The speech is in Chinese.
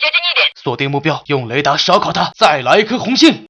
接近一点。锁定目标用雷达烧烤它再来一颗红心